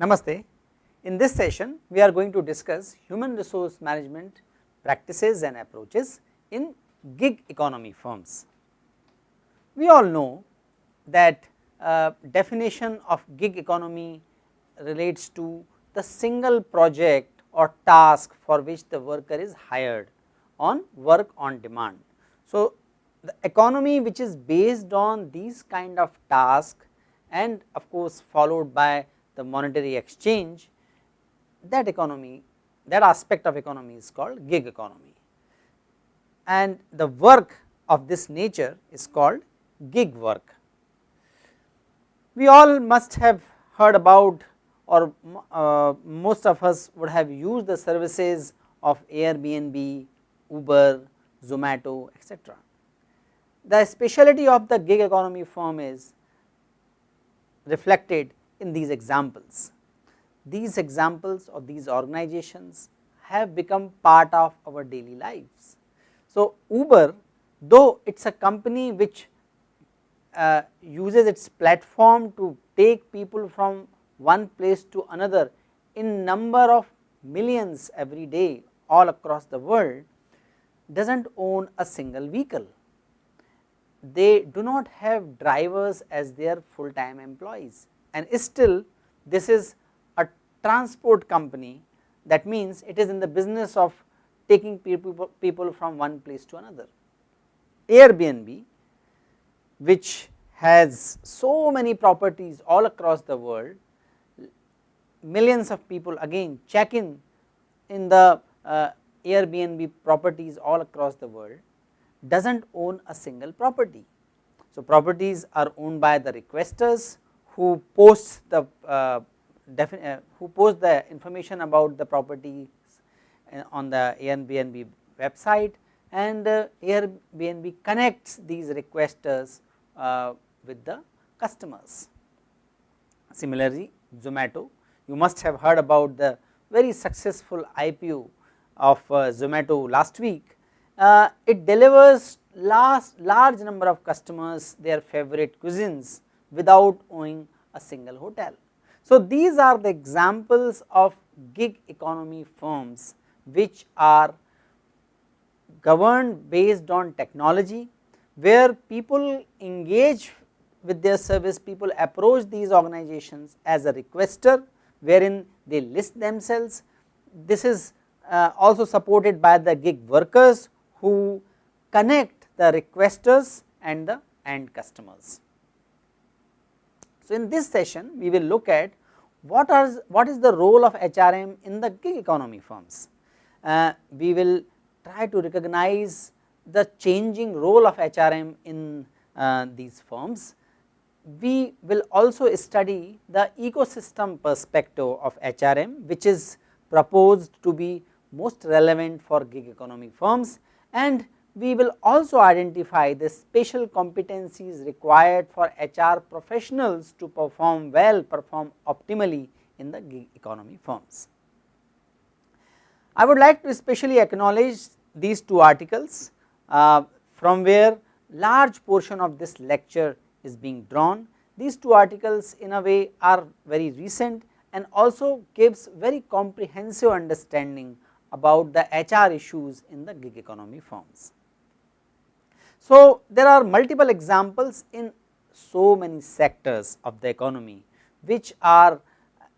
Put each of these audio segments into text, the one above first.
Namaste. In this session, we are going to discuss human resource management practices and approaches in gig economy firms. We all know that uh, definition of gig economy relates to the single project or task for which the worker is hired on work on demand. So, the economy which is based on these kind of task and of course followed by the monetary exchange that economy that aspect of economy is called gig economy and the work of this nature is called gig work. We all must have heard about or uh, most of us would have used the services of Airbnb, Uber, Zomato etc. The speciality of the gig economy firm is reflected in these examples. These examples of these organizations have become part of our daily lives. So, Uber though it is a company which uh, uses its platform to take people from one place to another in number of millions every day all across the world does not own a single vehicle. They do not have drivers as their full time employees and still this is a transport company that means it is in the business of taking people, people from one place to another. Airbnb which has so many properties all across the world, millions of people again check in in the uh, Airbnb properties all across the world does not own a single property. So, properties are owned by the requesters who posts the uh, uh, who post the information about the properties uh, on the Airbnb website and uh, Airbnb connects these requesters uh, with the customers. Similarly, Zomato you must have heard about the very successful IPO of uh, Zomato last week. Uh, it delivers last large number of customers their favorite cuisines without owning a single hotel. So, these are the examples of gig economy firms which are governed based on technology where people engage with their service people approach these organizations as a requester wherein they list themselves. This is uh, also supported by the gig workers who connect the requesters and the end customers. So, in this session we will look at what are what is the role of HRM in the gig economy firms. Uh, we will try to recognize the changing role of HRM in uh, these firms. We will also study the ecosystem perspective of HRM which is proposed to be most relevant for gig economy firms and we will also identify the special competencies required for HR professionals to perform well, perform optimally in the gig economy firms. I would like to especially acknowledge these two articles uh, from where large portion of this lecture is being drawn. These two articles in a way are very recent and also gives very comprehensive understanding about the HR issues in the gig economy firms. So, there are multiple examples in so many sectors of the economy which are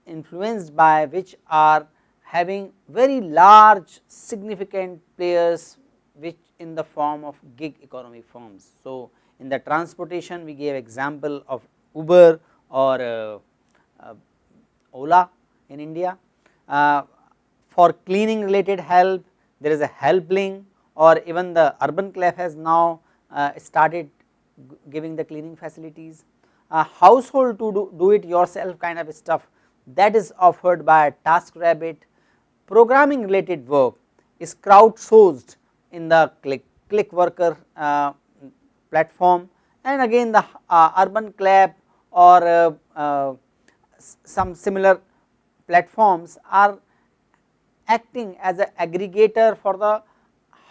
influenced by which are having very large significant players which in the form of gig economy firms. So, in the transportation we gave example of Uber or uh, uh, Ola in India. Uh, for cleaning related help there is a helpling or even the urban clap has now uh, started giving the cleaning facilities. Uh, household to do, do it yourself kind of stuff that is offered by TaskRabbit. Programming related work is crowdsourced in the click, click worker uh, platform and again the uh, urban clap or uh, uh, some similar platforms are acting as an aggregator for the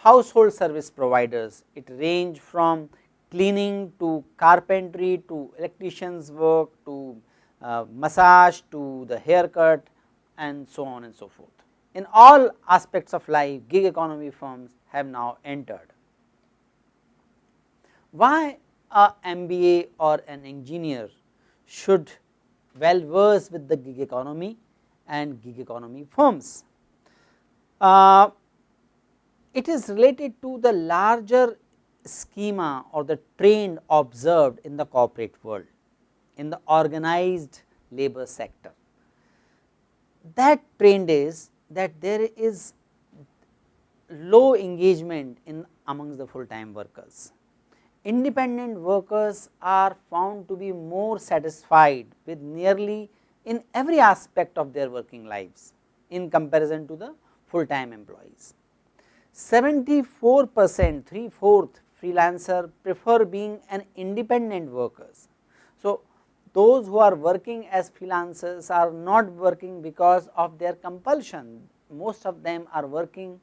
household service providers. It range from cleaning to carpentry to electrician's work to uh, massage to the haircut and so on and so forth. In all aspects of life gig economy firms have now entered. Why a MBA or an engineer should well versed with the gig economy and gig economy firms. Uh, it is related to the larger schema or the trend observed in the corporate world in the organized labor sector. That trend is that there is low engagement in amongst the full time workers. Independent workers are found to be more satisfied with nearly in every aspect of their working lives in comparison to the full time employees. 74 percent 3 fourth freelancer prefer being an independent workers. So, those who are working as freelancers are not working because of their compulsion, most of them are working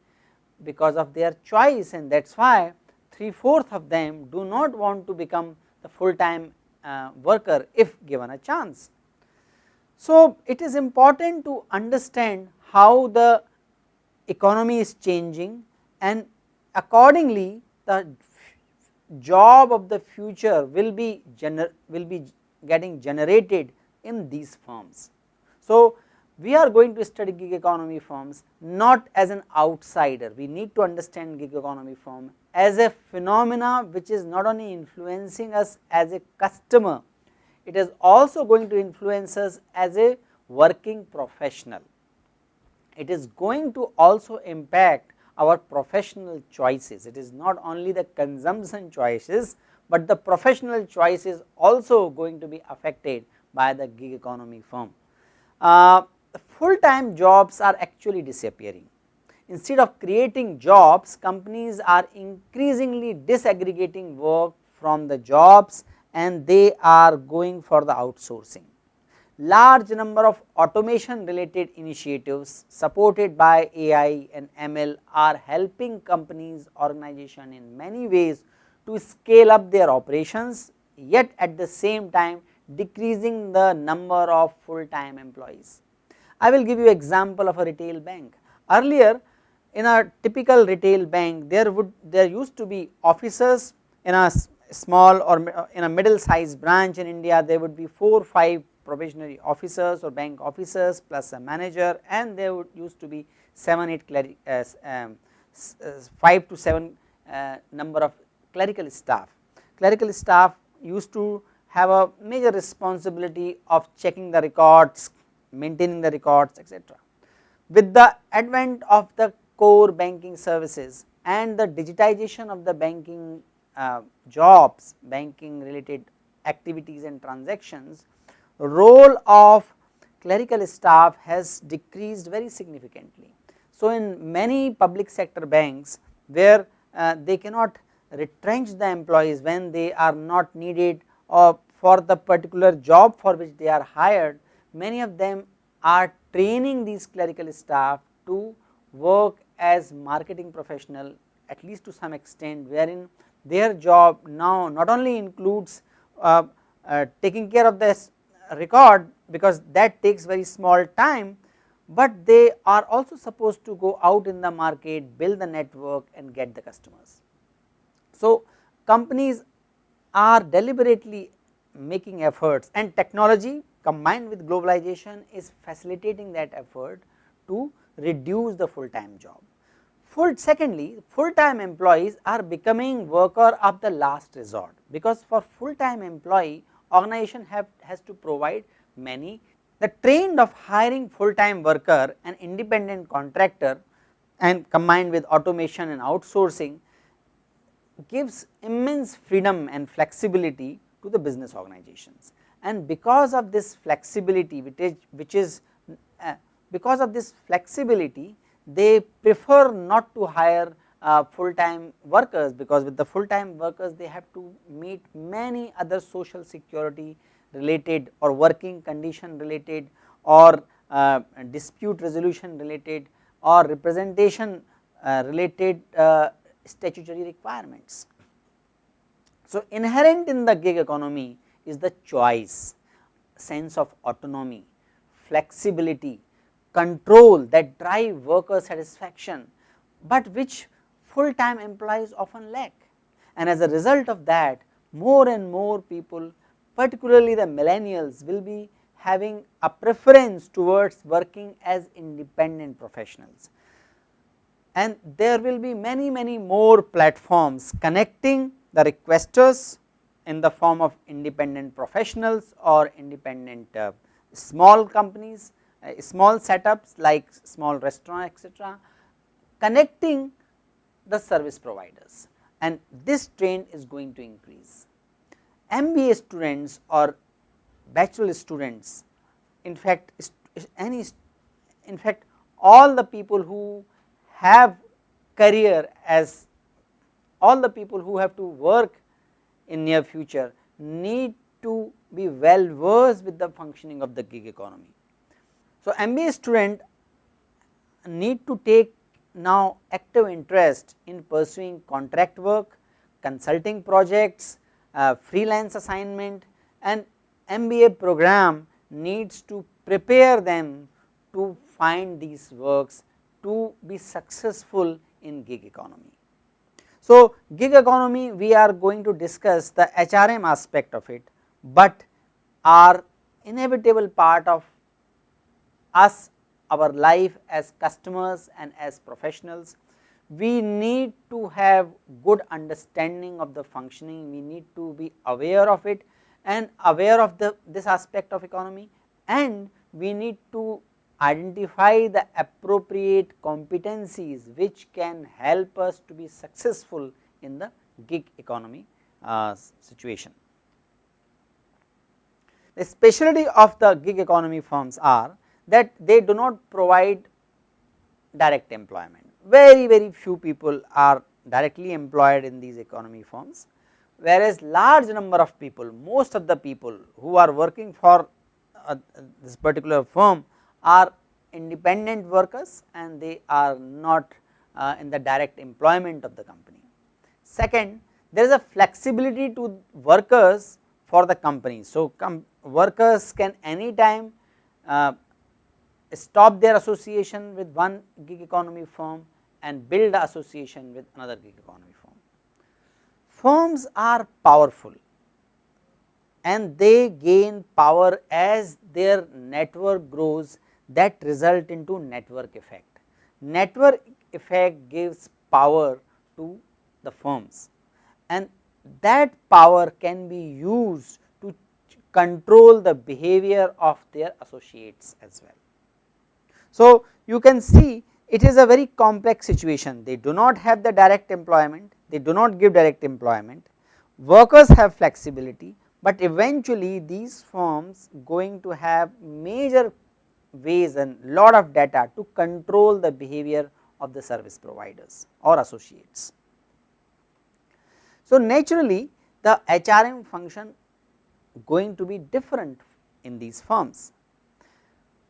because of their choice and that is why 3 fourth of them do not want to become the full time uh, worker if given a chance. So, it is important to understand how the economy is changing and accordingly the job of the future will be will be getting generated in these firms. So, we are going to study gig economy firms not as an outsider, we need to understand gig economy firm as a phenomena which is not only influencing us as a customer, it is also going to influence us as a working professional. It is going to also impact our professional choices, it is not only the consumption choices, but the professional choice is also going to be affected by the gig economy firm. Uh, full time jobs are actually disappearing. Instead of creating jobs, companies are increasingly disaggregating work from the jobs and they are going for the outsourcing. Large number of automation related initiatives supported by AI and ML are helping companies organization in many ways to scale up their operations yet at the same time decreasing the number of full time employees. I will give you example of a retail bank. Earlier in a typical retail bank there would there used to be officers in a small or in a middle sized branch in India there would be 4 5 probationary officers or bank officers plus a manager and there would used to be 7 8 uh, um, uh, 5 to 7 uh, number of clerical staff. Clerical staff used to have a major responsibility of checking the records, maintaining the records etc. With the advent of the core banking services and the digitization of the banking uh, jobs, banking related activities and transactions, role of clerical staff has decreased very significantly. So, in many public sector banks where uh, they cannot retrench the employees when they are not needed or for the particular job for which they are hired, many of them are training these clerical staff to work as marketing professional at least to some extent wherein their job now not only includes uh, uh, taking care of this record because that takes very small time, but they are also supposed to go out in the market build the network and get the customers. So, companies are deliberately making efforts and technology combined with globalization is facilitating that effort to reduce the full time job. Full secondly, full time employees are becoming worker of the last resort because for full time employee organization have has to provide many the trend of hiring full time worker and independent contractor and combined with automation and outsourcing gives immense freedom and flexibility to the business organizations. And because of this flexibility which is, which is uh, because of this flexibility they prefer not to hire uh, full time workers because with the full time workers they have to meet many other social security related or working condition related or uh, dispute resolution related or representation uh, related uh, statutory requirements. So, inherent in the gig economy is the choice, sense of autonomy, flexibility, control that drive worker satisfaction, but which full time employees often lack. And as a result of that more and more people particularly the millennials will be having a preference towards working as independent professionals. And there will be many many more platforms connecting the requesters in the form of independent professionals or independent uh, small companies, uh, small setups like small restaurant etc., connecting the service providers and this trend is going to increase. MBA students or bachelor students in fact any in fact all the people who have career as all the people who have to work in near future need to be well versed with the functioning of the gig economy. So, MBA student need to take now active interest in pursuing contract work, consulting projects, uh, freelance assignment and MBA program needs to prepare them to find these works to be successful in gig economy. So, gig economy we are going to discuss the HRM aspect of it, but are inevitable part of us our life as customers and as professionals. We need to have good understanding of the functioning, we need to be aware of it and aware of the this aspect of economy and we need to identify the appropriate competencies which can help us to be successful in the gig economy uh, situation. The specialty of the gig economy firms are that they do not provide direct employment. Very, very few people are directly employed in these economy firms, whereas large number of people, most of the people who are working for uh, this particular firm are independent workers and they are not uh, in the direct employment of the company. Second, there is a flexibility to workers for the company. So, workers can anytime uh, stop their association with one gig economy firm and build association with another gig economy firm. Firms are powerful and they gain power as their network grows that result into network effect. Network effect gives power to the firms and that power can be used to control the behavior of their associates as well. So, you can see it is a very complex situation, they do not have the direct employment, they do not give direct employment, workers have flexibility, but eventually these firms going to have major ways and lot of data to control the behavior of the service providers or associates. So, naturally the HRM function going to be different in these firms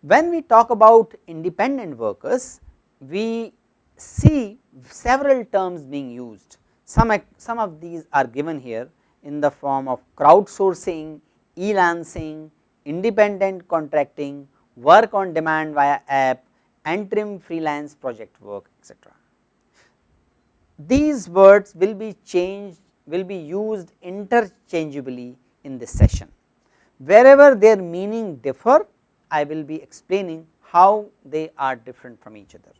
when we talk about independent workers, we see several terms being used. Some, some of these are given here in the form of crowdsourcing, e-lancing, independent contracting, work on demand via app, interim freelance project work etc. These words will be changed will be used interchangeably in this session. Wherever their meaning differ I will be explaining how they are different from each other.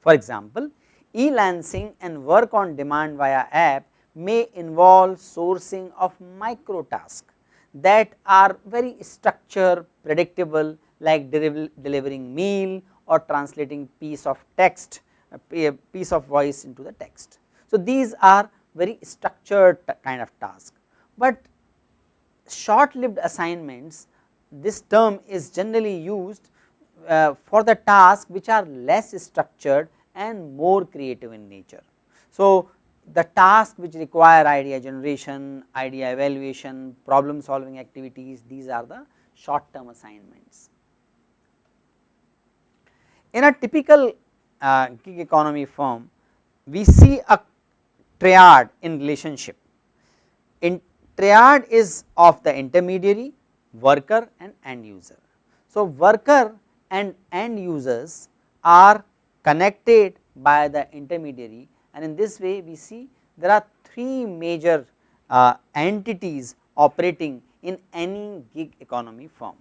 For example, e-lancing and work on demand via app may involve sourcing of micro tasks that are very structured, predictable like delivering meal or translating piece of text, a piece of voice into the text. So, these are very structured kind of task, but short lived assignments this term is generally used uh, for the tasks which are less structured and more creative in nature. So, the task which require idea generation, idea evaluation, problem solving activities, these are the short term assignments. In a typical uh, gig economy firm, we see a triad in relationship. In triad is of the intermediary, worker and end user. So, worker and end users are connected by the intermediary and in this way we see there are three major uh, entities operating in any gig economy firm.